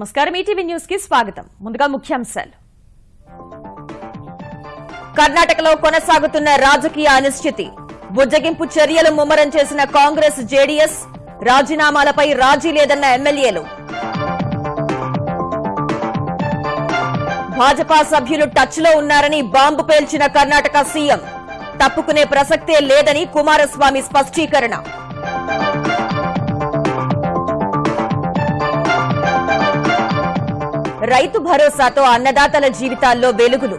నమస్కారం. ఈటీవీ న్యూస్కి స్వాగతం. ముందుగా ముఖ్యాంశాలు. కర్ణాటకలో కొనసాగుతున్న రాజకీయ అనిశ్చితి. బుజ్జగింపు చర్యలు ముమ్మరం చేసిన కాంగ్రెస్ జేడీఎస్ రాజీనామాలపై రాజీ లేదన్న ఎమ్మెల్యేలు. భాజపా సభ్యులు టచ్లో ఉన్నారని బాంబు పేల్చిన కర్ణాటక సీఎం. తప్పుకునే ప్రసక్తే లేదని కుమారస్వామి స్పష్టీకరణ. రైతు భరోసాతో అన్నదాతల జీవితాల్లో వెలుగులు.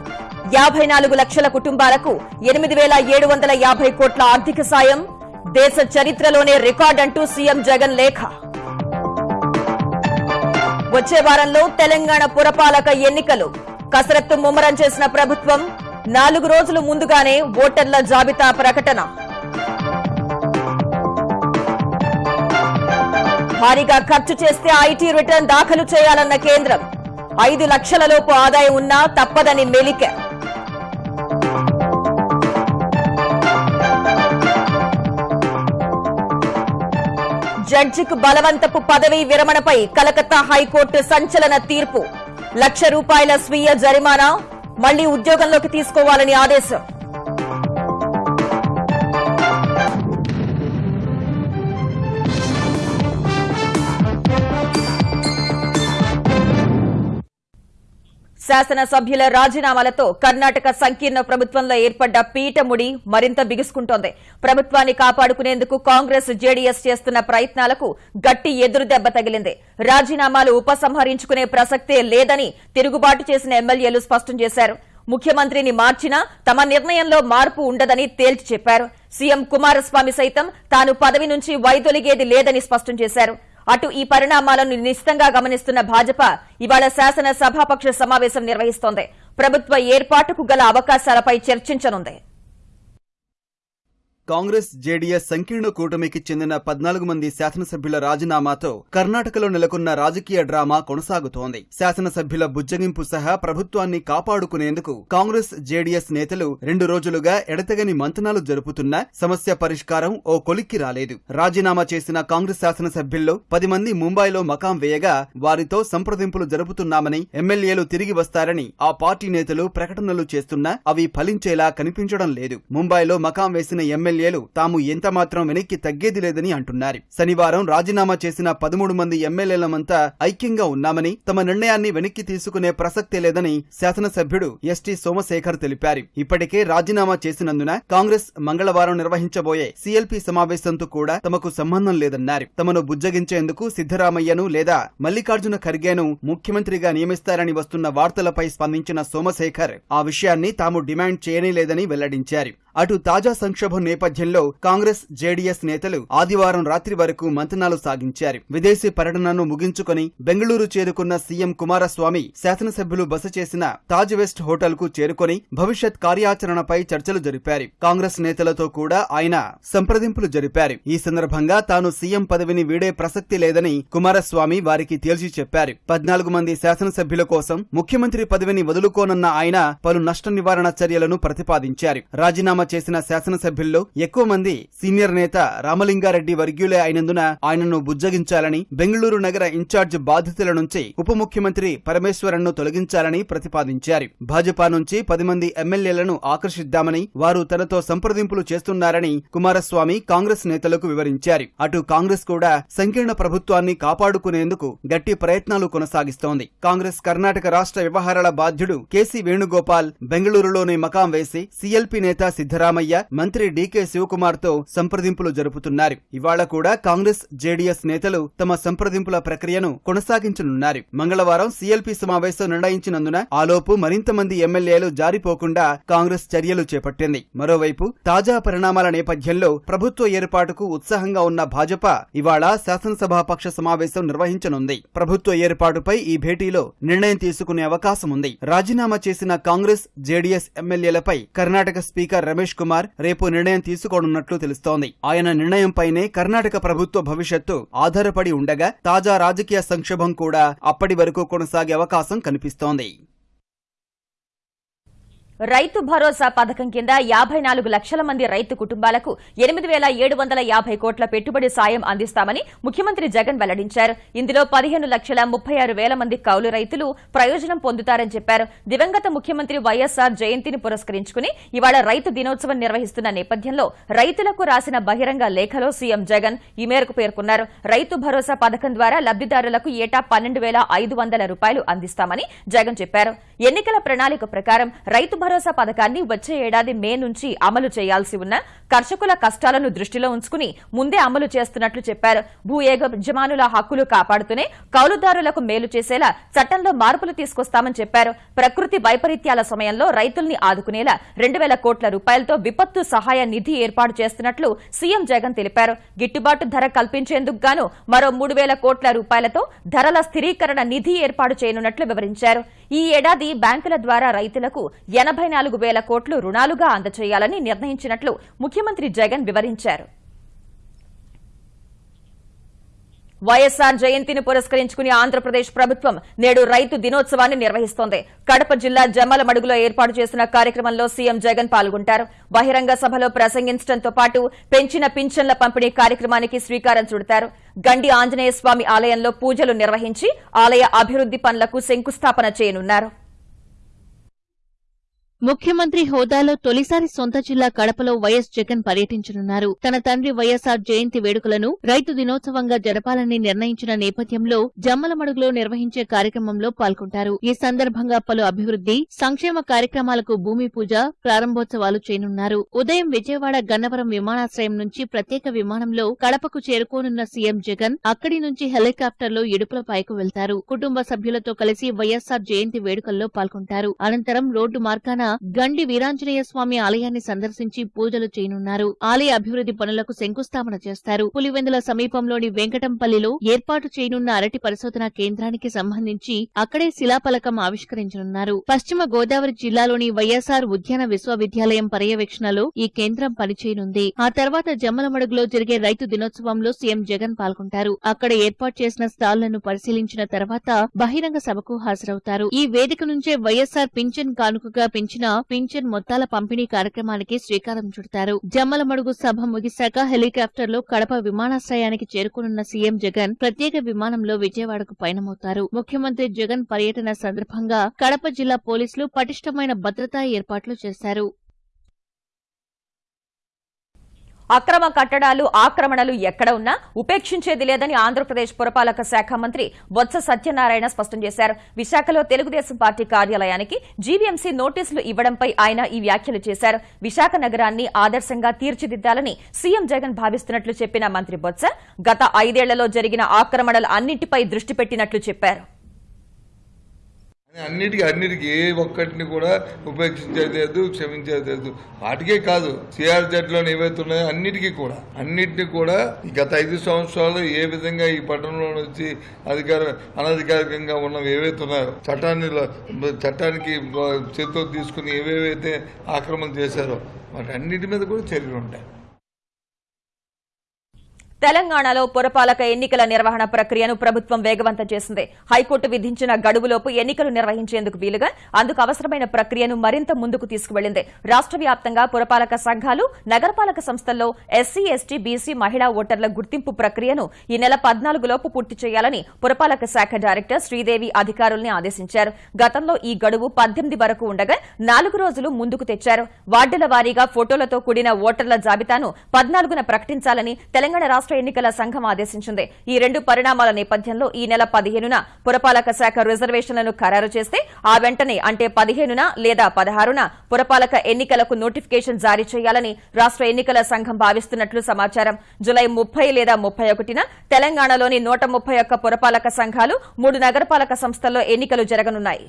యాభై నాలుగు లక్షల కుటుంబాలకు ఎనిమిది వేల ఏడు వందల యాభై కోట్ల ఆర్థిక సాయం. దేశ చరిత్రలోనే రికార్డంటూ సీఎం జగన్ లేఖ. వచ్చే వారంలో తెలంగాణ పురపాలక ఎన్నికలు. కసరత్తు ముమ్మరం చేసిన ప్రభుత్వం నాలుగు రోజులు ముందుగానే ఓటర్ల జాబితా ప్రకటన. భారీగా ఖర్చు చేస్తే ఐటీ రిటర్న్ దాఖలు చేయాలన్న కేంద్రం. ఐదు లక్షల లోపు ఆదాయం ఉన్నా తప్పదని మెలిక. జడ్జికు బలవంతపు పదవీ విరమణపై కలకత్తా హైకోర్టు సంచలన తీర్పు. లక్ష రూపాయల స్వీయ జరిమానా మళ్ళీ ఉద్యోగంలోకి తీసుకోవాలని ఆదేశం. శాసనసభ్యుల రాజీనామాలతో కర్ణాటక సంకీర్ణ ప్రభుత్వంలో ఏర్పడ్డ పీఠముడి మరింత బిగుసుకుంటోంది. ప్రభుత్వాన్ని కాపాడుకునేందుకు కాంగ్రెస్ జేడీఎస్ చేస్తున్న ప్రయత్నాలకు గట్టి ఎదురు దెబ్బ తగిలింది. రాజీనామాలు ఉపసంహరించుకునే ప్రసక్తే లేదని తిరుగుబాటు చేసిన ఎమ్మెల్యేలు స్పష్టం చేశారు. ముఖ్యమంత్రిని మార్చినా తమ నిర్ణయంలో మార్పు ఉండదని తేల్చి చెప్పారు. సీఎం కుమారస్వామి సైతం తాను పదవి నుంచి వైదొలిగేది లేదని స్పష్టం చేశారు. అటు ఈ పరిణామాలను నిశితంగా గమనిస్తున్న భాజపా ఇవాళ శాసన సభాపక్ష సమావేశం నిర్వహిస్తోంది. ప్రభుత్వ ఏర్పాటుకు గల అవకాశాలపై చర్చించనుంది. కాంగ్రెస్ జేడీఎస్ సంకీర్ణ కూటమికి చెందిన పద్నాలుగు మంది శాసనసభ్యుల రాజీనామాతో కర్ణాటకలో నెలకొన్న రాజకీయ డ్రామా కొనసాగుతోంది. శాసనసభ్యుల బుజ్జగింపు సహా ప్రభుత్వాన్ని కాపాడుకునేందుకు కాంగ్రెస్ జేడీఎస్ నేతలు రెండు రోజులుగా ఎడతెగని మంతనాలు జరుపుతున్నా సమస్య పరిష్కారం ఓ కొలిక్కి రాలేదు. రాజీనామా చేసిన కాంగ్రెస్ శాసనసభ్యుల్లో పది మంది ముంబైలో మకాం వేయగా వారితో సంప్రదింపులు జరుపుతున్నామని ఎమ్మెల్యేలు తిరిగి వస్తారని ఆ పార్టీ నేతలు ప్రకటనలు చేస్తున్నా అవి ఫలించేలా కనిపించడం లేదు. ముంబైలో మకాం వేసిన ఎమ్మెల్యేలు తాము ఎంత మాత్రం వెనక్కి తగ్గేది లేదని అంటున్నారు. శనివారం రాజీనామా చేసిన పదమూడు మంది ఎమ్మెల్యేలమంతా ఐక్యంగా ఉన్నామని తమ నిర్ణయాన్ని వెనక్కి తీసుకునే ప్రసక్తే లేదని శాసనసభ్యుడు ఎస్టీ సోమశేఖర్ తెలిపారు. ఇప్పటికే రాజీనామా చేసినందున కాంగ్రెస్ మంగళవారం నిర్వహించబోయే సీఎల్పీ సమావేశంతో కూడా తమకు సంబంధం లేదన్నారు. తమను బుజ్జగించేందుకు సిద్దరామయ్యను లేదా మల్లికార్జున ఖర్గేను ముఖ్యమంత్రిగా నియమిస్తారని వస్తున్న వార్తలపై స్పందించిన సోమశేఖర్ ఆ విషయాన్ని తాము డిమాండ్ చేయనేలేదని వెల్లడించారు. అటు తాజా సంక్షోభం నేపథ్యంలో కాంగ్రెస్ జేడీఎస్ నేతలు ఆదివారం రాత్రి వరకు మంతనాలు సాగించారు. విదేశీ పర్యటనను ముగించుకొని బెంగళూరు చేరుకున్న సీఎం కుమారస్వామి శాసనసభ్యులు బస చేసిన తాజ్ వెస్ట్ హోటల్కు చేరుకొని భవిష్యత్ కార్యాచరణపై చర్చలు జరిపారు. కాంగ్రెస్ నేతలతో కూడా ఆయన సంప్రదింపులు జరిపారు. ఈ సందర్భంగా తాను సీఎం పదవిని వీడే ప్రసక్తి లేదని కుమారస్వామి వారికి తేల్చి చెప్పారు. పద్నాలుగు మంది శాసనసభ్యుల కోసం ముఖ్యమంత్రి పదవిని వదులుకోనున్న ఆయన పలు నష్ట నివారణ చర్యలను ప్రతిపాదించారు. రాజీనామా చేసిన శాసనసభ్యుల్లో ఎక్కువ మంది సీనియర్ నేత రామలింగారెడ్డి వర్గీయులే అయినందున ఆయనను బుజ్జగించాలని బెంగళూరు నగర ఇన్ఛార్జ్ బాధితుల నుంచి ఉప ముఖ్యమంత్రి పరమేశ్వరన్ను తొలగించాలని ప్రతిపాదించారు. భాజపా నుంచి పది మంది ఎమ్మెల్యేలను ఆకర్షిద్దామని వారు తనతో సంప్రదింపులు చేస్తున్నారని కుమారస్వామి కాంగ్రెస్ నేతలకు వివరించారు. అటు కాంగ్రెస్ కూడా సంకీర్ణ ప్రభుత్వాన్ని కాపాడుకునేందుకు గట్టి ప్రయత్నాలు కొనసాగిస్తోంది. కాంగ్రెస్ కర్ణాటక రాష్ట్ర వ్యవహారాల బాధ్యుడు కేసీ వేణుగోపాల్ బెంగళూరులోని మకాం వేసి సీఎల్పీ నేత సిద్దరామయ్య మంత్రి డీకే శివకుమార్తో సంప్రదింపులు జరుపుతున్నారు. ఇవాళ కూడా కాంగ్రెస్ జేడీఎస్ నేతలు తమ సంప్రదింపుల ప్రక్రియను కొనసాగించనున్నారు. మంగళవారం సీఎల్పీ సమావేశం నిర్ణయించినందున ఆలోపు మరింత మంది ఎమ్మెల్యేలు జారిపోకుండా కాంగ్రెస్ చర్యలు చేపట్టింది. మరోవైపు తాజా పరిణామాల నేపథ్యంలో ప్రభుత్వ ఏర్పాటుకు ఉత్సాహంగా ఉన్న భాజపా ఇవాళ శాసనసభాపక్ష సమావేశం నిర్వహించనుంది. ప్రభుత్వ ఏర్పాటుపై ఈ భేటీలో నిర్ణయం తీసుకునే అవకాశం ఉంది రాజీనామా చేసిన కాంగ్రెస్ జేడీఎస్ ఎమ్మెల్యేలపై కర్ణాటక స్పీకర్ రమేష్ కుమార్ రేపు నిర్ణయం తీసుకోనున్నట్లు తెలుస్తోంది. ఆయన నిర్ణయంపైనే కర్ణాటక ప్రభుత్వ భవిష్యత్తు ఆధారపడి ఉండగా తాజా రాజకీయ సంక్షోభం కూడా అప్పటి వరకు కొనసాగే అవకాశం కనిపిస్తోంది. రైతు భరోసా పథకం కింద యాభై నాలుగు లక్షల మంది రైతు కుటుంబాలకు ఎనిమిది వేల ఏడు వందల యాభై కోట్ల పెట్టుబడి సాయం అందిస్తామని ముఖ్యమంత్రి జగన్ వెల్లడించారు. ఇందులో పదిహేను లక్షల ముప్పై ఆరు వేల మంది కౌలు రైతులు ప్రయోజనం పొందుతారని చెప్పారు. దివంగత ముఖ్యమంత్రి వైఎస్సార్ జయంతిని పురస్కరించుకుని ఇవాళ రైతు దినోత్సవం నిర్వహిస్తున్న నేపథ్యంలో రైతులకు రాసిన బహిరంగ లేఖలో సీఎం జగన్ ఈ మేరకు పేర్కొన్నారు. రైతు భరోసా పథకం ద్వారా లబ్దిదారులకు ఏటా పన్నెండు వేల ఐదు వందల రూపాయలు అందిస్తామని జగన్ చెప్పారు. ఎన్నికల ప్రణాళిక ప్రకారం రైతు భరోసా పథకాన్ని వచ్చే ఏడాది మే నుంచి అమలు చేయాల్సి ఉన్న కర్షకుల కష్టాలను దృష్టిలో ఉంచుకుని ముందే అమలు చేస్తున్నట్లు చెప్పారు. భూ యజమానుల హక్కులు కాపాడుతూనే కౌలుదారులకు మేలు చేసేలా చట్టంలో మార్పులు తీసుకొస్తామని చెప్పారు. ప్రకృతి వైపరీత్యాల సమయంలో రైతుల్ని ఆదుకునేలా రెండు వేల కోట్ల రూపాయలతో విపత్తు సహాయ నిధి ఏర్పాటు చేస్తున్నట్లు సీఎం జగన్ తెలిపారు. గిట్టుబాటు ధర కల్పించేందుకు గాను మరో మూడు వేల కోట్ల రూపాయలతో ధరల స్థిరీకరణ నిధి ఏర్పాటు చేయనున్నట్లు వివరించారు. ఈ ఏడాది బ్యాంకుల ద్వారా రైతులకు ఎనభై నాలుగు వేల కోట్లు రుణాలుగా అందచేయాలని నిర్ణయించినట్లు ముఖ్యమంత్రి జగన్ వివరించారు. వైఎస్సార్ జయంతిని పురస్కరించుకుని ఆంధ్రప్రదేశ్ ప్రభుత్వం నేడు రైతు దినోత్సవాన్ని నిర్వహిస్తోంది. కడప జిల్లా జమ్మలమడుగులో ఏర్పాటు చేసిన కార్యక్రమంలో సీఎం జగన్ పాల్గొంటారు. బహిరంగ సభలో ప్రసంగించడంతో పాటు పెంచిన పింఛన్ల పంపిణీ కార్యక్రమానికి శ్రీకారం చుడతారు. గండి ఆంజనేయ స్వామి ఆలయంలో పూజలు నిర్వహించి ఆలయ అభివృద్ది పనులకు శంకుస్థాపన చేయనున్నారు. ముఖ్యమంత్రి హోదాలో తొలిసారి సొంత జిల్లా కడపలో వైఎస్ జగన్ పర్యటించనున్నారు. తన తండ్రి వైఎస్ఆర్ జయంతి వేడుకలను రైతు దినోత్సవంగా జరపాలని నిర్ణయించిన నేపథ్యంలో జమ్మలమడుగులో నిర్వహించే కార్యక్రమంలో పాల్గొంటారు. ఈ సందర్భంగా పలు అభివృద్ది సంక్షేమ కార్యక్రమాలకు భూమి పూజ ప్రారంభోత్సవాలు చేయనున్నారు. ఉదయం విజయవాడ గన్నవరం విమానాశ్రయం నుంచి ప్రత్యేక విమానంలో కడపకు చేరుకోనున్న సీఎం జగన్ అక్కడి నుంచి హెలికాప్టర్లో ఇడుపులపాయకు వెళ్తారు. కుటుంబ సభ్యులతో కలిసి వైఎస్ఆర్ జయంతి వేడుకల్లో పాల్గొంటారు. అనంతరం రోడ్డు మార్గాన గండి వీరాంజనేయ స్వామి ఆలయాన్ని సందర్శించి పూజలు చేయనున్నారు. ఆలయ అభివృద్ది పనులకు శంకుస్థాపన చేస్తారు. పులివెందుల సమీపంలోని వెంకటంపల్లిలో ఏర్పాటు చేయనున్న అరటి పరిశోధన కేంద్రానికి సంబంధించి అక్కడే శిలాఫలకం ఆవిష్కరించనున్నారు. పశ్చిమ గోదావరి జిల్లాలోని వైఎస్ఆర్ ఉద్యాన విశ్వవిద్యాలయం పర్యవేక్షణలో ఈ కేంద్రం పనిచేయనుంది. ఆ తర్వాత జమ్మలమడుగులో జరిగే రైతు దినోత్సవంలో సీఎం జగన్ పాల్గొంటారు. అక్కడ ఏర్పాటు చేసిన స్టాళ్ళను పరిశీలించిన తర్వాత బహిరంగ సభకు హాజరవుతారు. ఈ వేదిక నుంచే వైఎస్ఆర్ పింఛన్ కానుకగా పెంచిన పింఛన్ మొత్తాల పంపిణీ కార్యక్రమానికి శ్రీకారం చుడతారు. జమ్మలమడుగు సభ ముగిశాక హెలికాప్టర్లో కడప విమానాశ్రయానికి చేరుకునున్న సీఎం జగన్ ప్రత్యేక విమానంలో విజయవాడకు పయనమవుతారు. ముఖ్యమంత్రి జగన్ పర్యటన సందర్భంగా కడప జిల్లా పోలీసులు పటిష్టమైన భద్రతా ఏర్పాట్లు చేశారు. అక్రమ కట్టడాలు ఆక్రమణలు ఎక్కడ ఉన్నా ఉపేక్షించేది లేదని ఆంధ్రప్రదేశ్ పురపాలక శాఖ మంత్రి బొత్స సత్యనారాయణ స్పష్టం చేశారు. విశాఖలో తెలుగుదేశం పార్టీ కార్యాలయానికి జీవీఎంసీ నోటీసులు ఇవ్వడంపై ఆయన ఈ వ్యాఖ్యలు చేశారు. విశాఖ నగరాన్ని ఆదర్శంగా తీర్చిదిద్దాలని సీఎం జగన్ భావిస్తున్నట్లు చెప్పిన మంత్రి బొత్స గత ఐదేళ్ళలో జరిగిన ఆక్రమణలు అన్నింటిపై దృష్టి పెట్టినట్లు చెప్పారు. అన్నిటికీ అన్నిటికీ ఏ ఒక్కటిని కూడా ఉపేక్షించేది లేదు క్షమించేది లేదు. వాటికే కాదు సిఆర్జెడ్లో ఏవైతే ఉన్నాయో అన్నిటికీ కూడా. అన్నిటిని కూడా గత ఐదు సంవత్సరాలు ఏ విధంగా ఈ పట్టణంలో నుంచి అధికార అనధికారికంగా ఉన్నవి ఏవైతే ఉన్నాయో చట్టాన్ని చట్టానికి చేతితో తీసుకుని ఏవేవైతే ఆక్రమణ చేశారో వాటి అన్నిటి మీద కూడా చర్యలు ఉంటాయి. తెలంగాణలో పురపాలక ఎన్నికల నిర్వహణ ప్రక్రియను ప్రభుత్వం వేగవంతం చేసింది. హైకోర్టు విధించిన గడువులోపు ఎన్నికలు నిర్వహించేందుకు వీలుగా అందుకు అవసరమైన ప్రక్రియను మరింత ముందుకు తీసుకువెళ్ళింది రాష్ట్ర వ్యాప్తంగా పురపాలక సంఘాలు నగరపాలక సంస్థల్లో ఎస్సీ ఎస్టీ బీసీ మహిళా ఓటర్ల గుర్తింపు ప్రక్రియను ఈ నెల పద్నాలుగులోపు పూర్తి చేయాలని పురపాలక శాఖ డైరెక్టర్ శ్రీదేవి అధికారుల్ని ఆదేశించారు. గతంలో ఈ గడువు పద్దెనిమిది వరకు ఉండగా నాలుగు రోజులు ముందుకు తెచ్చారు. వార్డుల వారీగా ఫోటోలతో కూడిన ఓటర్ల జాబితాను పద్నాలుగున ప్రకటించాలని తెలంగాణ రాష్ట ఎన్నికల సంఘం ఆదేశించింది. ఈ రెండు పరిణామాల నేపథ్యంలో ఈ నెల పదిహేనున పురపాలక శాఖ రిజర్వేషన్లను ఖరారు చేస్తే ఆ వెంటనే అంటే పదిహేనున లేదా పదహారున పురపాలక ఎన్నికలకు నోటిఫికేషన్ జారీ చేయాలని రాష్ట్ర ఎన్నికల సంఘం భావిస్తున్నట్లు సమాచారం. జులై ముప్పై లేదా ముప్పై ఒకటిన తెలంగాణలోని నూట ముప్పై ఒక్క పురపాలక సంఘాలు మూడు నగరపాలక సంస్థల్లో ఎన్నికలు జరగనున్నాయి.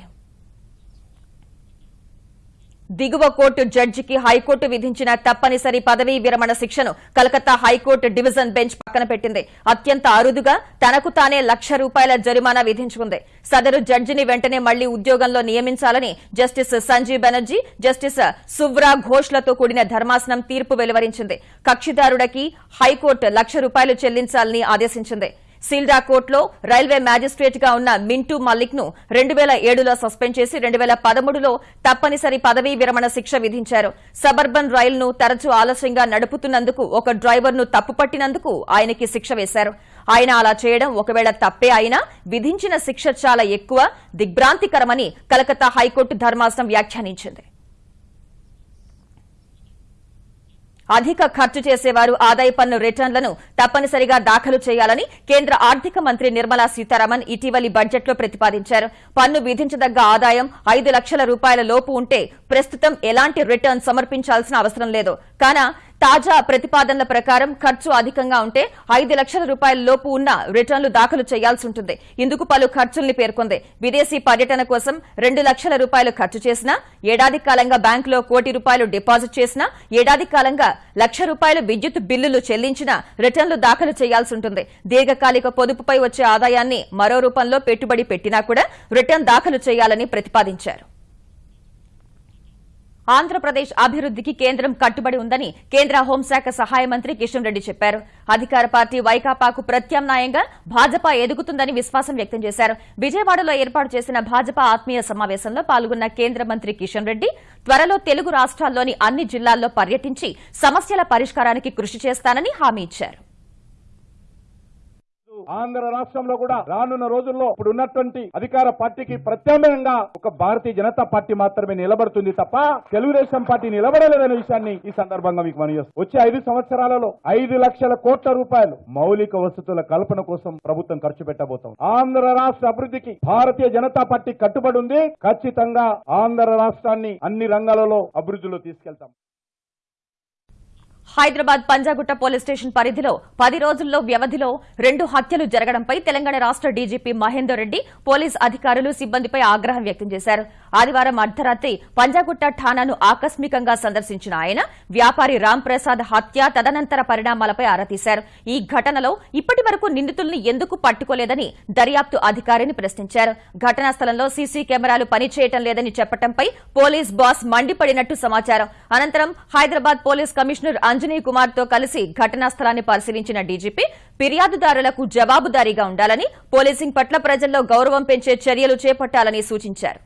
దిగువ కోర్టు జడ్జికి హైకోర్టు విధించిన తప్పనిసరి పదవీ విరమణ శిక్షను కలకత్తా హైకోర్టు డివిజన్ బెంచ్ పక్కన పెట్టింది. అత్యంత అరుదుగా తనకు తానే లక్ష రూపాయల జరిమానా విధించుకుంది. సదరు జడ్జిని వెంటనే మళ్ళీ ఉద్యోగంలో నియమించాలని జస్టిస్ సంజీవ్ బెనర్జీ జస్టిస్ సువ్రా ఘోష్లతో కూడిన ధర్మాసనం తీర్పు వెలువరించింది. కక్షిదారుడికి హైకోర్టు లక్ష రూపాయలు చెల్లించాలని ఆదేశించింది. సీల్డా కోర్టులో రైల్వే మ్యాజిస్ట్రేట్గా ఉన్న మింటూ మల్లిక్ను రెండు వేల ఏడులో సస్పెండ్ చేసి రెండు వేల పదమూడులో తప్పనిసరి పదవీ విరమణ శిక్ష విధించారు. సబర్బన్ రైలును తరచూ ఆలస్యంగా నడుపుతున్నందుకు ఒక డ్రైవర్ను తప్పుపట్టినందుకు ఆయనకి శిక్ష వేశారు. ఆయన అలా చేయడం ఒకవేళ తప్పే అయినా విధించిన శిక్ష చాలా ఎక్కువ దిగ్భ్రాంతికరమని కలకత్తా హైకోర్టు ధర్మాసనం వ్యాఖ్యానించింది. అధిక ఖర్చు చేసేవారు ఆదాయ పన్ను రిటర్న్లను తప్పనిసరిగా దాఖలు చేయాలని కేంద్ర ఆర్థిక మంత్రి నిర్మలా సీతారామన్ ఇటీవలి బడ్జెట్లో ప్రతిపాదించారు. పన్ను విధించదగ్గ ఆదాయం ఐదు లక్షల రూపాయల లోపు ఉంటే ప్రస్తుతం ఎలాంటి రిటర్న్ సమర్పించాల్సిన అవసరం లేదు. కానా తాజా ప్రతిపాదనల ప్రకారం ఖర్చు అధికంగా ఉంటే ఐదు లక్షల రూపాయల లోపు ఉన్న రిటర్న్లు దాఖలు చేయాల్సి ఉంటుంది. ఇందుకు పలు ఖర్చుల్ని పేర్కొంది. విదేశీ పర్యటన కోసం రెండు లక్షల రూపాయలు ఖర్చు చేసినా ఏడాది కాలంగా బ్యాంకులో కోటి రూపాయలు డిపాజిట్ చేసినా ఏడాది కాలంగా లక్ష రూపాయలు విద్యుత్ బిల్లులు చెల్లించినా రిటర్న్లు దాఖలు చేయాల్సి ఉంటుంది. దీర్ఘకాలిక పొదుపుపై వచ్చే ఆదాయాన్ని మరో రూపంలో పెట్టుబడి పెట్టినా కూడా రిటర్న్ దాఖలు చేయాలని ప్రతిపాదించారు. ఆంధ్రప్రదేశ్ అభివృద్ధికి కేంద్రం కట్టుబడి ఉందని కేంద్ర హోంశాఖ సహాయ మంత్రి కిషన్ రెడ్డి చెప్పారు. అధికార పార్టీ వైకాపాకు ప్రత్యామ్నాయంగా భాజపా ఎదుగుతుందని విశ్వాసం వ్యక్తం చేశారు. విజయవాడలో ఏర్పాటు చేసిన భాజపా ఆత్మీయ సమావేశంలో పాల్గొన్న కేంద్ర మంత్రి కిషన్ రెడ్డి త్వరలో తెలుగు రాష్ట్రాల్లోని అన్ని జిల్లాల్లో పర్యటించి సమస్యల పరిష్కారానికి కృషి చేస్తానని హామీ ఇచ్చారు. ఆంధ్ర రాష్ట్రంలో కూడా రానున్న రోజుల్లో ఇప్పుడు ఉన్నటువంటి అధికార పార్టీకి ప్రత్యామ్నాయంగా ఒక భారతీయ జనతా పార్టీ మాత్రమే నిలబడుతుంది తప్ప తెలుగుదేశం పార్టీ నిలబడలేదనే విషయాన్ని ఈ సందర్భంగా మీకు మనం వచ్చే ఐదు సంవత్సరాలలో ఐదు లక్షల కోట్ల రూపాయలు మౌలిక వసతుల కల్పన కోసం ప్రభుత్వం ఖర్చు పెట్టబోతాం ఆంధ్ర రాష్ట్ర అభివృద్ధికి భారతీయ జనతా పార్టీ కట్టుబడి ఉంది. ఖచ్చితంగా ఆంధ్ర రాష్ట్రాన్ని అన్ని రంగాలలో అభివృద్ధిలో తీసుకెళ్తాం. హైదరాబాద్ పంజాగుట్ట పోలీస్ స్టేషన్ పరిధిలో పది రోజుల్లో వ్యవధిలో రెండు హత్యలు జరగడంపై తెలంగాణ రాష్ట డీజీపీ మహేందర్ రెడ్డి పోలీస్ అధికారులు సిబ్బందిపై ఆగ్రహం వ్యక్తం చేశారు. ఆదివారం అర్ధరాత్రి పంజాగుట్ట ఠానాను ఆకస్మికంగా సందర్శించిన ఆయన వ్యాపారి రామ్ ప్రసాద్ హత్య తదనంతర పరిణామాలపై ఆరా తీశారు. ఈ ఘటనలో ఇప్పటి వరకు నిందితుల్ని ఎందుకు పట్టుకోలేదని దర్యాప్తు అధికారిని ప్రశ్నించారు. ఘటనా స్థలంలో సీసీ కెమెరాలు పనిచేయటం లేదని చెప్పడంపై పోలీస్ బాస్ మండిపడినట్టు సమాచారం. అనంతరం హైదరాబాద్ పోలీస్ కమిషనర్ అంజనీ కుమార్తో కలిసి ఘటనా స్థలాన్ని పరిశీలించిన డీజీపీ ఫిర్యాదుదారులకు జవాబుదారీగా ఉండాలని పోలీసింగ్ పట్ల ప్రజల్లో గౌరవం పెంచే చర్యలు చేపట్టాలని సూచించారు.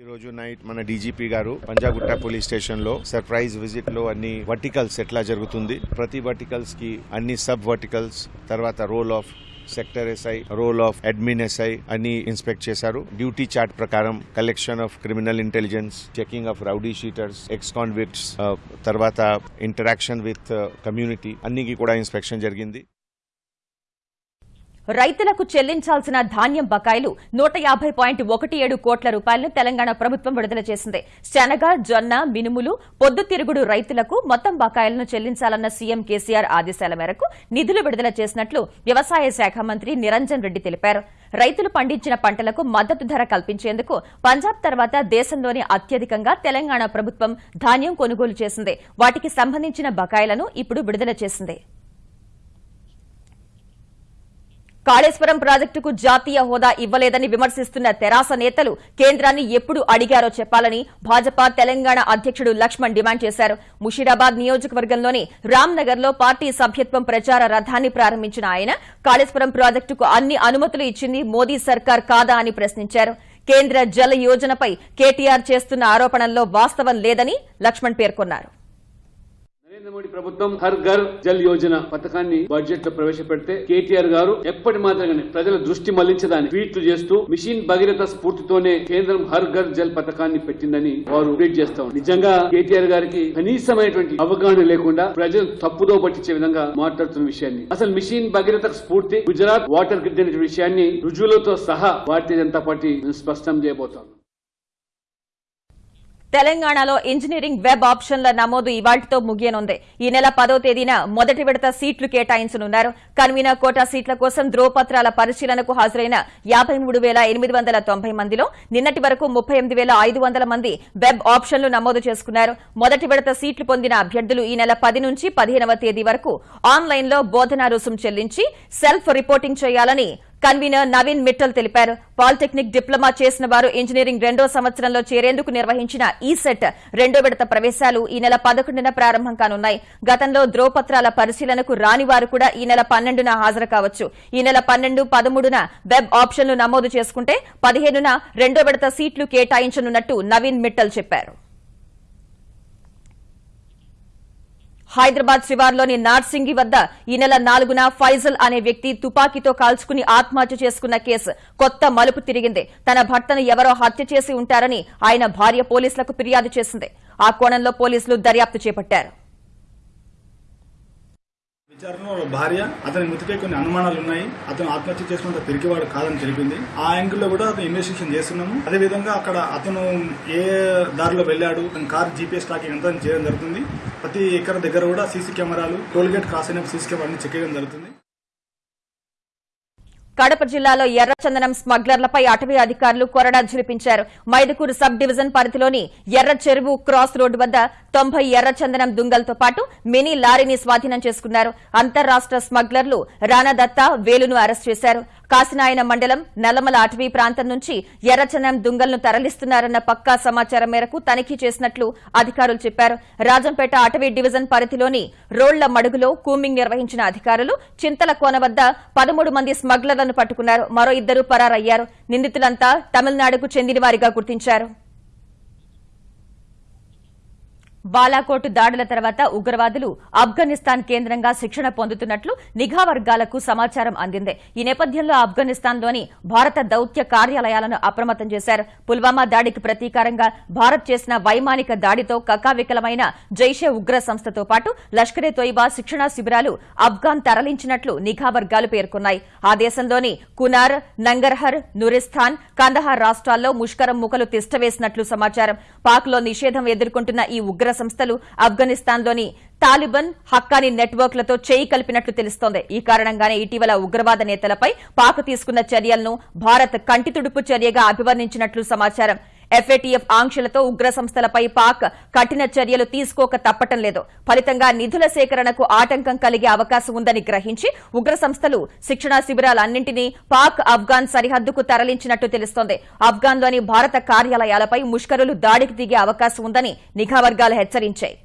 ఈ రోజు నైట్ మన డీజీపీ గారు పంజాగుట్ట పోలీస్ స్టేషన్లో సర్ప్రైజ్ విజిట్లో అన్ని వర్టికల్స్ ఎట్లా జరుగుతుంది ప్రతి వర్టికల్స్కి అన్ని సబ్ వర్టికల్స్ తర్వాత role of sector SI role of admin SI అని ఇన్స్పెక్ట్ చేశారు. డ్యూటీ చార్ట్ ప్రకారం collection of criminal intelligence checking of rowdy sheeters ex convicts తర్వాత ఇంటరాక్షన్ విత్ కమ్యూనిటీ అన్నికి కూడా ఇన్స్పెక్షన్ జరిగింది. రైతులకు చెల్లించాల్సిన ధాన్యం బకాయిలు నూట యాభై పాయింట్ ఒకటి ఏడు కోట్ల రూపాయలను తెలంగాణ ప్రభుత్వం విడుదల చేసింది. శనగ జొన్న మినుములు పొద్దుతిరుగుడు రైతులకు మొత్తం బకాయిలను చెల్లించాలన్న సీఎం కేసీఆర్ ఆదేశాల మేరకు నిధులు విడుదల చేసినట్లు వ్యవసాయ శాఖ మంత్రి నిరంజన్ రెడ్డి తెలిపారు. రైతులు పండించిన పంటలకు మద్దతు ధర కల్పించేందుకు పంజాబ్ తర్వాత దేశంలోనే అత్యధికంగా తెలంగాణ ప్రభుత్వం ధాన్యం కొనుగోలు చేసింది. వాటికి సంబంధించిన బకాయిలను ఇప్పుడు విడుదల చేసింది. కాళేశ్వరం ప్రాజెక్టుకు జాతీయ హోదా ఇవ్వలేదని విమర్శిస్తున్న తెరాస నేతలు కేంద్రాన్ని ఎప్పుడు అడిగారో చెప్పాలని భాజపా తెలంగాణ అధ్యక్షుడు లక్ష్మణ్ డిమాండ్ చేశారు. ముషీరాబాద్ నియోజకవర్గంలోని రామ్నగర్లో పార్టీ సభ్యత్వం ప్రచార రథాన్ని ప్రారంభించిన ఆయన కాళేశ్వరం ప్రాజెక్టుకు అన్ని అనుమతులు ఇచ్చింది మోదీ సర్కార్ కాదా అని ప్రశ్నించారు. కేంద్ర జల యోజనపై కేటీఆర్ చేస్తున్న ఆరోపణల్లో వాస్తవం లేదని లక్ష్మణ్ పేర్కొన్నారు. నరేంద్ర మోడీ ప్రభుత్వం హర్ ఘర్ జల్ యోజన పథకాన్ని బడ్జెట్లో ప్రవేశపెడితే కేటీఆర్ గారు ఎప్పటి మాత్రమే ప్రజల దృష్టి మళ్ళించదాన్ని ట్వీట్లు చేస్తూ మిషన్ భగీరథ స్ఫూర్తితోనే కేంద్రం హర్ ఘర్ జల్ పథకాన్ని పెట్టిందని వారు ట్వీట్ చేస్తా నిజంగా కేటీఆర్ గారికి కనీసమైనటువంటి అవగాహన లేకుండా ప్రజలు తప్పుదో పట్టించే విధంగా మాట్లాడుతున్న విషయాన్ని అసలు మిషన్ భగీరథ స్ఫూర్తి గుజరాత్ వాటర్ గ్రిడ్ అనే విషయాన్ని రుజువులతో సహా భారతీయ జనతా పార్టీ స్పష్టం చేయబోతాం తెలంగాణలో ఇంజనీరింగ్ వెబ్ ఆప్షన్ల నమోదు ఇవాళ్టితో ముగియనుంది. ఈ నెల పదో తేదీన మొదటి విడత సీట్లు కేటాయించనున్నారు. కన్వీనర్ కోటా సీట్ల కోసం ధ్రువపత్రాల పరిశీలనకు హాజరైన యాభై మూడు వేల ఎనిమిది వందల తొంభై మందిలో నిన్నటి వరకు ముప్పై ఎనిమిది వేల ఐదు వందల మంది వెబ్ ఆప్షన్లు నమోదు చేసుకున్నారు. మొదటి విడత సీట్లు పొందిన అభ్యర్థులు ఈ నెల పది నుంచి పదిహేనవ తేదీ వరకు ఆన్లైన్లో బోధనా రుసుం చెల్లించి సెల్ఫ్ రిపోర్టింగ్ చేయాలని కన్వీనర్ నవీన్ మిట్టల్ తెలిపారు. పాలిటెక్నిక్ డిప్లొమా చేసిన వారు ఇంజనీరింగ్ రెండో సంవత్సరంలో చేరేందుకు నిర్వహించిన ఈ సెట్ రెండో విడత ప్రవేశాలు ఈ నెల పదకొండున ప్రారంభం కానున్నాయి. గతంలో ధ్రువపత్రాల పరిశీలనకు రాని వారు కూడా ఈ నెల పన్నెండున హాజరు కావచ్చు. ఈ నెల పన్నెండు పదమూడున వెబ్ ఆప్షన్లు నమోదు చేసుకుంటే పదిహేనున రెండో విడత సీట్లు కేటాయించనున్నట్టు నవీన్ మిట్టల్ చెప్పారు. హైదరాబాద్ శివార్లోని నార్సింగి వద్ద ఈ నెల నాలుగున ఫైజల్ అనే వ్యక్తి తుపాకీతో కాల్చుకుని ఆత్మహత్య చేసుకున్న కేసు కొత్త మలుపు తిరిగింది. తన భర్తను ఎవరో హత్య చేసి ఉంటారని ఆయన భార్య పోలీసులకు ఫిర్యాదు చేసింది. ఆ కోణంలో పోలీసులు దర్యాప్తు చేపట్టారు. విచారణలో భార్య అతని మృతిపై కొన్ని అనుమానాలు ఉన్నాయి. అతను ఆత్మహత్య చేసుకున్న తిరిగివాడు కాదని తెలిపింది. ఆ యాంగిల్లో కూడా అతను ఇన్వెస్టిగేషన్ చేస్తున్నాము. అదేవిధంగా అక్కడ అతను ఏ దారిలో వెళ్ళాడు అతని కార్ జీపీఎస్ ట్రాకింగ్ అంతా చేయడం జరుగుతుంది. ప్రతి ఎకర దగ్గర కూడా సీసీ కెమెరాలు టోల్గేట్ క్రాస్ అయిన సీసీ కెమెరా చెక్ చేయడం జరుగుతుంది. కడప జిల్లాలో ఎర్రచందనం స్మగ్లర్లపై అటవీ అధికారులు కొరడా ఝులిపించారు మైదుకూరు సబ్ డివిజన్ పరిధిలోని ఎర్ర చెరువు క్రాస్ రోడ్డు వద్ద తొంభై ఎర్రచందనం దుంగలతో పాటు మినీ లారీని స్వాధీనం చేసుకున్నారు. అంతర్రాష్ట్ర స్మగ్లర్లు రానాదత్త వేలును అరెస్ట్ చేశారు. కాసినాయన మండలం నల్లమల అటవీ ప్రాంతం నుంచి ఎర్రచనం దుంగలను తరలిస్తున్నారన్న పక్కా సమాచారం మేరకు తనిఖీ చేసినట్లు అధికారులు చెప్పారు. రాజంపేట అటవీ డివిజన్ పరిధిలోని రోళ్ళ మడుగులో కూమింగ్ నిర్వహించిన అధికారులు చింతల కోన వద్ద పదమూడు మంది స్మగ్లర్లను పట్టుకున్నారు. మరో ఇద్దరు పరారయ్యారు. నిందితులంతా తమిళనాడుకు చెందినవారిగా గుర్తించారు. బాలాకోట్ దాడుల తర్వాత ఉగ్రవాదులు ఆఫ్ఘనిస్తాన్ కేంద్రంగా శిక్షణ పొందుతున్నట్లు నిఘా వర్గాలకు సమాచారం అందింది. ఈ నేపథ్యంలో ఆఫ్ఘనిస్తాన్లోని భారత దౌత్య కార్యాలయాలను అప్రమత్తం చేశారు. పుల్వామా దాడికి ప్రతీకారంగా భారత్ చేసిన వైమానిక దాడితో కకావికలమైన జైషే ఉగ్ర సంస్థతో పాటు లష్కరే తోయిబా శిక్షణా శిబిరాలు ఆఫ్ఘాన్ తరలించినట్లు నిఘా వర్గాలు పేర్కొన్నాయి. ఆ దేశంలోని కునార్ నంగర్హర్ నురిస్థాన్ కందహార్ రాష్ట్రాల్లో ముష్కరం ముఖలు తిష్టవేసినట్లు సమాచారం. పాక్లో నిషేధం ఎదుర్కొంటున్న ఈ ఉగ్ర సంస్థలు ఆఫ్ఘనిస్తాన్లోని తాలిబాన్ హక్కానీ నెట్వర్క్లతో చేయి కలిపినట్లు తెలుస్తోంది. ఈ కారణంగానే ఇటీవల ఉగ్రవాద నేతలపై పాక్ తీసుకున్న చర్యలను భారత్ కంటితుడుపు చర్యగా అభివర్ణించినట్లు సమాచారం. ఎఫ్ఏటీఎఫ్ ఆంక్షలతో ఉగ్ర సంస్థలపై పాక్ కఠిన చర్యలు తీసుకోక తప్పటం లేదు. ఫలితంగా నిధుల సేకరణకు ఆటంకం కలిగే అవకాశం ఉందని గ్రహించి ఉగ్ర సంస్థలు శిక్షణా శిబిరాలన్నింటినీ పాక్ ఆఫ్ఘాన్ సరిహద్దుకు తరలించినట్టు తెలుస్తోంది. ఆఫ్ఘాన్లోని భారత కార్యాలయాలపై ముష్కరులు దాడికి దిగే అవకాశం ఉందని నిఘా వర్గాలు హెచ్చరించాయి.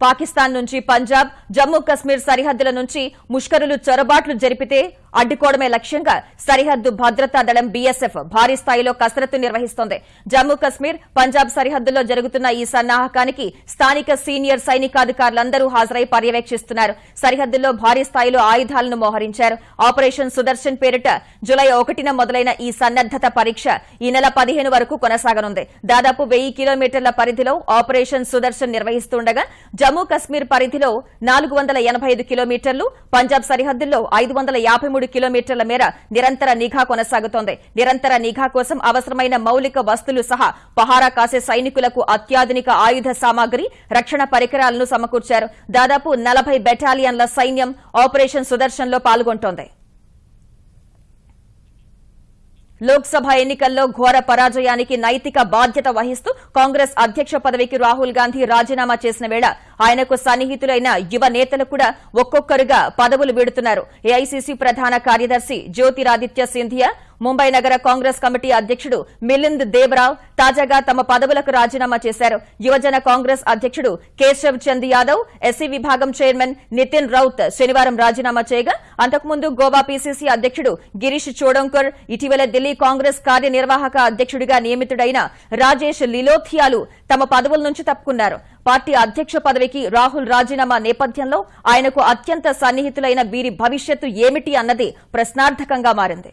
పాకిస్తాన్ నుంచి పంజాబ్ జమ్మూ కశ్మీర్ సరిహద్దుల నుంచి ముష్కరులు చొరబాట్లు జరిపితే అడ్డుకోవడమే లక్ష్యంగా సరిహద్దు భద్రతా దళం బీఎస్ఎఫ్ భారీ స్థాయిలో కసరత్తు నిర్వహిస్తోంది. జమ్మూ కశ్మీర్ పంజాబ్ సరిహద్దుల్లో జరుగుతున్న ఈ సన్నాహకానికి స్థానిక సీనియర్ సైనికాధికారులందరూ హాజరై పర్యవేక్షిస్తున్నారు. సరిహద్దుల్లో భారీ స్థాయిలో ఆయుధాలను మోహరించారు. ఆపరేషన్ సుదర్శన్ పేరిట జులై ఒకటిన మొదలైన ఈ సన్నద్దత పరీక్ష ఈ నెల పదిహేను వరకు కొనసాగనుంది. దాదాపు వెయ్యి కిలోమీటర్ల పరిధిలో ఆపరేషన్ సుదర్శన్ నిర్వహిస్తుండగా జమ్మూ కశ్మీర్ పరిధిలో నాలుగు వందల ఎనభై ఐదు కిలోమీటర్లు పంజాబ్ సరిహద్దుల్లో ఐదు వందల యాభై మూడు కిలోమీటర్ల మేర నిరంతర నిఘా కొనసాగుతోంది. నిరంతర నిఘా కోసం అవసరమైన మౌలిక వస్తువులు సహా పహారా కాసే సైనికులకు అత్యాధునిక ఆయుధ సామాగ్రి రక్షణ పరికరాలను సమకూర్చారు. దాదాపు నలభై బెటాలియన్ల సైన్యం ఆపరేషన్ సుదర్శన్లో పాల్గొంటోంది. లోక్సభ ఎన్నికల్లో ఘోర పరాజయానికి నైతిక బాధ్యత వహిస్తూ కాంగ్రెస్ అధ్యక్ష పదవికి రాహుల్ గాంధీ రాజీనామా చేసిన వేళ ఆయనకు సన్నిహితులైన యువ నేతలు కూడా ఒక్కొక్కరుగా పదవులు విడుతున్నారు. ఏఐసీసీ ప్రధాన కార్యదర్శి జ్యోతిరాదిత్య సింధియా ముంబై నగర కాంగ్రెస్ కమిటీ అధ్యక్షుడు మిలింద్ దేవరావ్ తాజాగా తమ పదవులకు రాజీనామా చేశారు. యువజన కాంగ్రెస్ అధ్యక్షుడు కేశవ్ చంద్ యాదవ్ ఎస్సీ విభాగం చైర్మన్ నితిన్ రౌత్ శనివారం రాజీనామా చేయగా అంతకుముందు గోవా పీసీసీ అధ్యక్షుడు గిరీష్ చోడంకర్ ఇటీవల ఢిల్లీ కాంగ్రెస్ కార్యనిర్వాహక అధ్యక్షుడిగా నియమితుడైన రాజేష్ లిలోథియాలు తమ పదవుల నుంచి తప్పుకున్నారు. పార్టీ అధ్యక్ష పదవికి రాహుల్ రాజీనామా నేపథ్యంలో ఆయనకు అత్యంత సన్నిహితులైన వీరి భవిష్యత్తు ఏమిటి అన్నది ప్రశ్నార్థకంగా మారింది.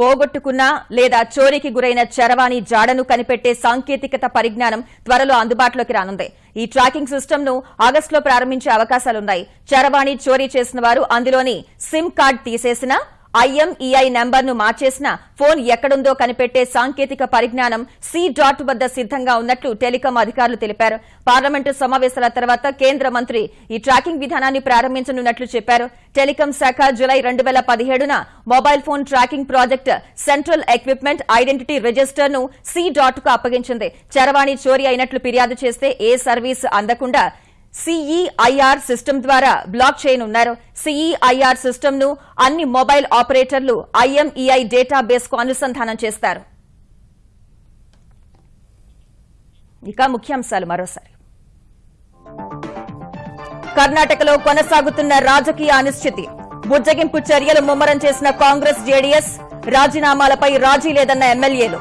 పోగొట్టుకున్న లేదా చోరీకి గురైన చరవాణి జాడను కనిపెట్టే సాంకేతికత పరిజ్ఞానం త్వరలో అందుబాటులోకి రానుంది. ఈ ట్రాకింగ్ సిస్టమ్ను ఆగస్టులో ప్రారంభించే అవకాశాలున్నాయి. చరవాణి చోరీ చేసిన వారు అందులోని సిమ్ కార్డ్ తీసేసినా ఐఎంఈఐ నంబర్ను మార్చేసిన ఫోన్ ఎక్కడుందో కనిపెట్టే సాంకేతిక పరిజ్ఞానం సి డాట్ వద్ద సిద్దంగా ఉన్నట్లు టెలికాం అధికారులు తెలిపారు. పార్లమెంటు సమావేశాల తర్వాత కేంద్ర మంత్రి ఈ ట్రాకింగ్ విధానాన్ని ప్రారంభించనున్నట్లు చెప్పారు. టెలికాం శాఖ జులై రెండు వేల పదిహేడున mobile phone tracking project central equipment identity రిజిస్టర్ను C డాట్కు అప్పగించింది. చరవాణి చోరీ అయినట్లు ఫిర్యాదు చేస్తే ఏ సర్వీస్ అందకుండా సిఈఐఆర్ సిస్టమ్ ద్వారా బ్లాక్ చేయనున్నారు సిఈఐఆర్ సిస్టమ్ను అన్ని మొబైల్ ఆపరేటర్లు ఐఎంఈఐ డేటాబేస్కు అనుసంధానం చేస్తారు. ఇక ముఖ్యాంశాలు మరోసారి. కర్ణాటకలో కొనసాగుతున్న రాజకీయ అనిశ్చితి. బుజ్జగింపు చర్యలు ముమ్మరం చేసిన కాంగ్రెస్ జేడీఎస్ రాజీనామాలపై రాజీ లేదన్న ఎమ్మెల్యేలు.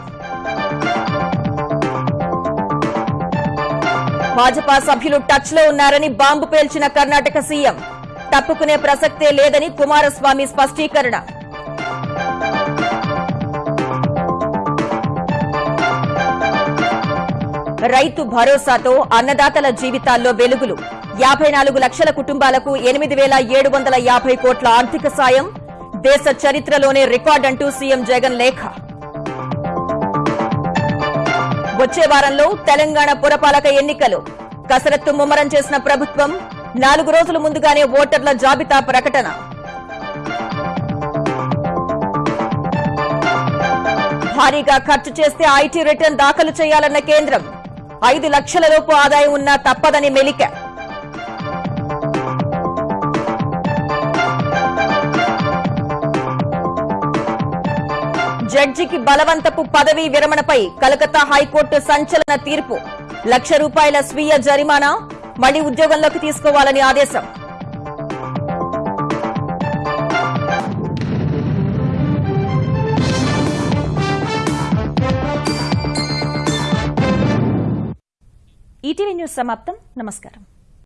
భాజపా సభ్యులు టచ్లో ఉన్నారని బాంబు పేల్చిన కర్ణాటక సీఎం. తప్పుకునే ప్రసక్తే లేదని కుమారస్వామి స్పష్టీకరణ. రైతు భరోసాతో అన్నదాతల జీవితాల్లో వెలుగులు. యాభై నాలుగు లక్షల కుటుంబాలకు ఎనిమిది వేల ఏడు వందల యాభై కోట్ల ఆర్థిక సాయం. దేశ చరిత్రలోనే రికార్డంటూ సీఎం జగన్ లేఖ. వచ్చే వారంలో తెలంగాణ పురపాలక ఎన్నికలు. కసరత్తు ముమ్మరం చేసిన ప్రభుత్వం నాలుగు రోజుల ముందుగానే ఓటర్ల జాబితా ప్రకటన. భారీగా ఖర్చు చేస్తే ఐటీ రిటర్న్ దాఖలు చేయాలన్న కేంద్రం. ఐదు లక్షల లోపు ఆదాయం ఉన్నా తప్పదని మెలిక. జడ్జికి బలవంతపు పదవీ విరమణపై కలకత్తా హైకోర్టు సంచలన తీర్పు. లక్ష రూపాయల స్వీయ జరిమానా మళ్ళీ ఉద్యోగంలోకి తీసుకోవాలని ఆదేశం. ఈటీవీ న్యూస్ సమాప్తం. నమస్కారం.